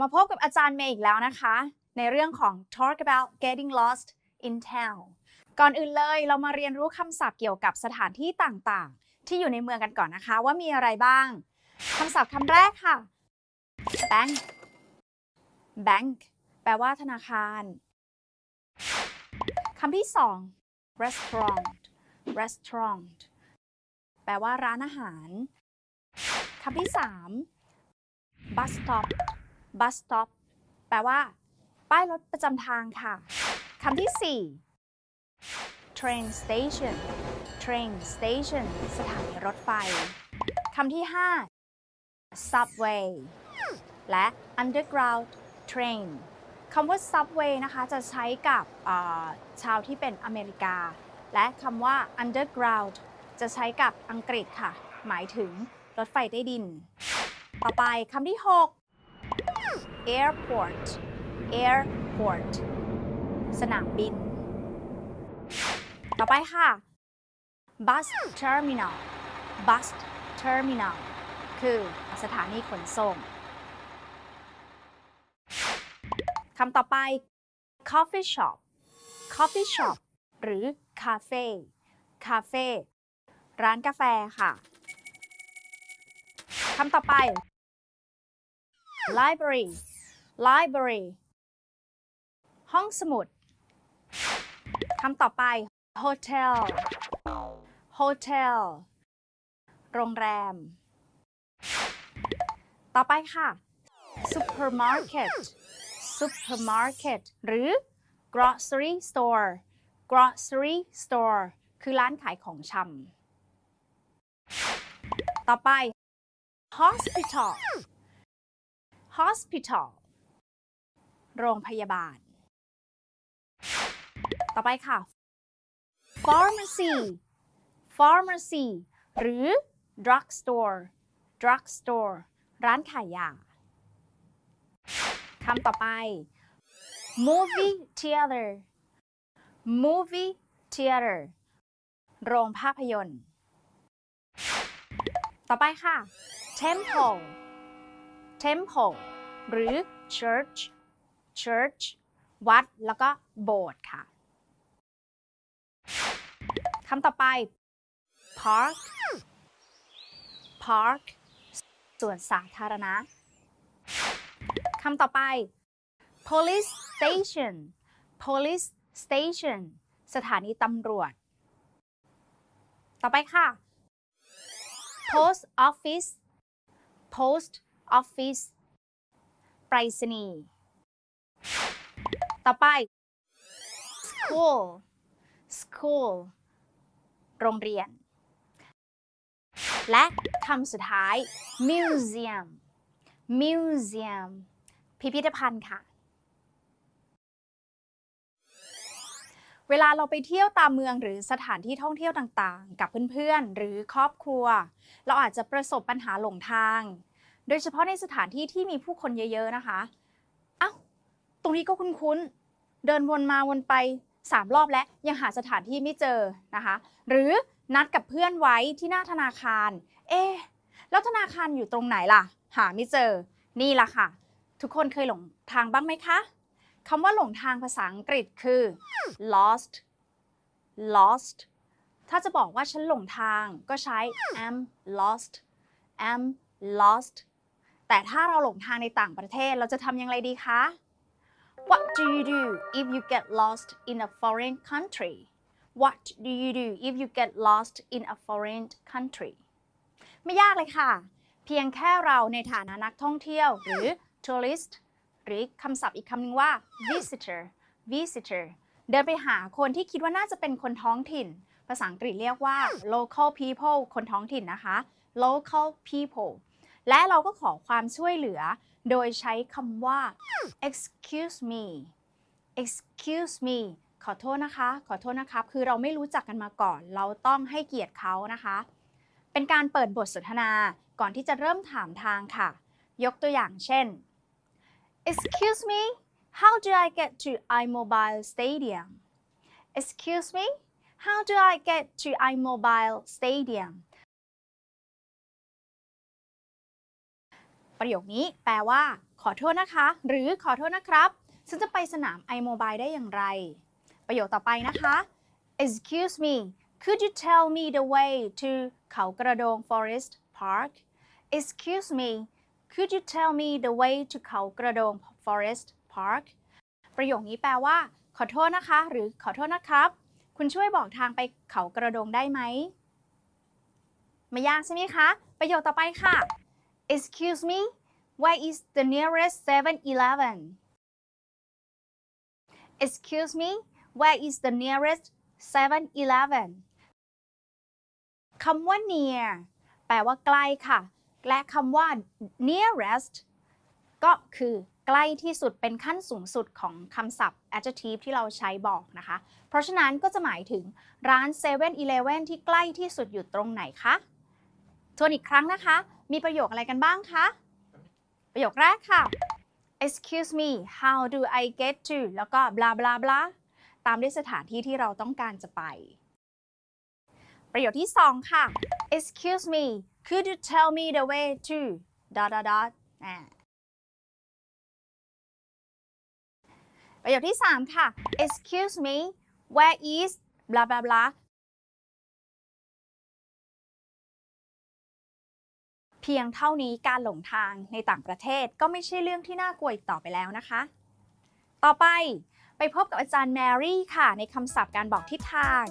มาพบกับอาจารย์เมย์อีกแล้วนะคะ ในเรื่องของ talk about getting lost in town ก่อนอื่นเลยเรามาเรียนรู้คำศัพท์เกี่ยวกับสถานที่ต่างๆ ที่อยู่ในเมืองกันก่อนนะคะ ว่ามีอะไรบ้างคำศัพท์คำแรกค่ะ bank bank แปลว่าธนาคารคำที่สอง restaurant restaurant แปลว่าร้านอาหารคำที่สาม bus stop bus stop แปลว่า ป้ายรถประจำทางค่ะคำที่สี่ train station train station สถานีรถไฟคำที่ห้า subway และ underground train คำว่า subway นะคะจะใช้กับชาวที่เป็นอเมริกา และคำว่า underground จะใช้กับอังกฤษค่ะ หมายถึงรถไฟใต้ดิน ต่อไปคำที่ 6 airport airport สนามบิน ต่อไปค่ะ bus terminal bus terminal คือสถานีขนส่งคำต่อไป coffee shop coffee shop หรือ cafe cafe ร้านกาแฟค่ะคำต่อไป library library ห้องสมุดคำต่อไป hotel hotel โรงแรม ต่อไปค่ะ supermarket supermarket หรือ grocery store grocery store คือร้านขายของชำ ต่อไป hospital hospital โรงพยาบาล ต่อไปค่ะ pharmacy pharmacy หรือ drugstore drugstore ร้านขายยาคำต่อไป movie theater movie theater โรงภาพยนตร์ ต่อไปค่ะ temple temple หรือ church church วัด แล้วก็โบสถ์ค่ะคำต่อไป park park ส่วนสาธารณะคำต่อไป police station police station สถานีตำรวจ ต่อไปค่ะ post office post office ไปรษณีย์ต่อไป school school โรงเรียน และคำสุดท้าย museum museum พิพิธภัณฑ์ค่ะ เวลาเราไปเที่ยวตามเมืองหรือสถานที่ท่องเที่ยวต่างๆ กับเพื่อนๆ หรือครอบครัว เราอาจจะประสบปัญหาหลงทาง โดยเฉพาะในสถานที่ที่มีผู้คนเยอะ ๆนะคะเอ้าตรงนี้ก็คุ้นๆเดินวนมาวนไป 3 รอบแล้วยังหาสถานที่ไม่เจอนะคะ หรือนัดกับเพื่อนไว้ที่หน้าธนาคาร เอ๊ะแล้วธนาคารอยู่ตรงไหนล่ะ หาไม่เจอ นี่ล่ะค่ะ ทุกคนเคยหลงทางบ้างไหมคะคำว่าหลงทางภาษาอังกฤษคือ lost lost ถ้าจะบอกว่าฉันหลงทางก็ใช้ am lost am lost แต่ถ้าเราหลงทางในต่างประเทศเราจะทำอย่างไรดีคะ What do you do if you get lost in a foreign country What do you do if you get lost in a foreign country ไม่ยากเลยค่ะ เพียงแค่เราในฐานะนักท่องเที่ยวหรือ tourist หรือคำศัพท์อีกคำหนึ่งว่า visitor visitor เดินไปหาคนที่คิดว่าน่าจะเป็นคนท้องถิ่น ภาษาอังกฤษเรียกว่า local people คนท้องถิ่นนะคะ local people และเราก็ขอความช่วยเหลือ โดยใช้คำว่า excuse me excuse me ขอโทษนะคะ ขอโทษนะครับ คือเราไม่รู้จักกันมาก่อน เราต้องให้เกียรติเขานะคะ เป็นการเปิดบทสนทนาก่อนที่จะเริ่มถามทางค่ะ ยกตัวอย่างเช่น Excuse me how do I get to iMobile Stadium Excuse me how do I get to iMobile Stadium ประโยคนี้แปลว่า ขอโทษนะคะ หรือขอโทษนะครับ ฉันจะไปสนาม iMobile ได้อย่างไร ประโยคต่อไปนะคะ Excuse me could you tell me the way to เขากระโดง Forest Park Excuse me could you tell me the way to เขากระโดง Forest Park ประโยคนี้แปลว่า ขอโทษนะคะ หรือขอโทษนะครับ คุณช่วยบอกทางไปเขากระโดงได้ไหมไม่ยากใช่ไหมคะ ประโยคต่อไปค่ะ Excuse me where is the nearest 7-Eleven Excuse me where is the nearest 7-Eleven คำว่า near แปลว่าใกล้ค่ะ และคำว่า nearest ก็คือใกล้ที่สุดเป็นขั้นสูงสุดของคำศัพท์ adjective ที่เราใช้บอกนะคะ เพราะฉะนั้นก็จะหมายถึงร้าน 7-Eleven ที่ใกล้ที่สุดอยู่ตรงไหนคะ ทวนอีกครั้งนะคะ มีประโยคอะไรกันบ้างคะ ประโยคแรกค่ะ excuse me how do I get to แล้วก็ blah blah blah ตามด้วยสถานที่ที่เราต้องการจะไป ประโยคที่ 2 ค่ะ excuse me could you tell me the way to dot dot dot ประโยคที่ 3 ค่ะ excuse me where is blah blah blah พียงเท่านี้การหลงทางในต่างประเทศก็ไม่ใช่เรื่องที่น่ากลัวอีกต่อไปแล้วนะคะ ต่อไปไปพบกับอาจารย์แมรี่ค่ะ ในคำศัพท์การบอกทิศทาง